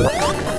Oh, my God.